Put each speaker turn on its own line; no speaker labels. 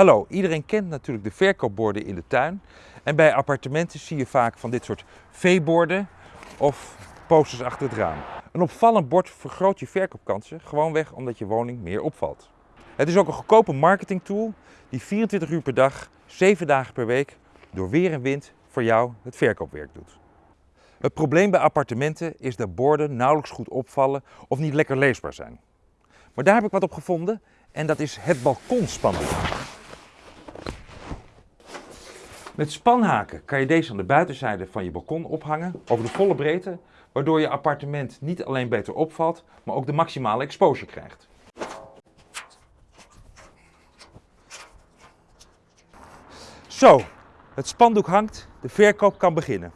Hallo, iedereen kent natuurlijk de verkoopborden in de tuin. En bij appartementen zie je vaak van dit soort V-borden of posters achter het raam. Een opvallend bord vergroot je verkoopkansen, gewoonweg omdat je woning meer opvalt. Het is ook een goedkope marketingtool die 24 uur per dag, 7 dagen per week, door weer en wind voor jou het verkoopwerk doet. Het probleem bij appartementen is dat borden nauwelijks goed opvallen of niet lekker leesbaar zijn. Maar daar heb ik wat op gevonden en dat is het balkonspandoek. Met spanhaken kan je deze aan de buitenzijde van je balkon ophangen over de volle breedte, waardoor je appartement niet alleen beter opvalt, maar ook de maximale exposure krijgt. Zo, het spandoek hangt, de verkoop kan beginnen.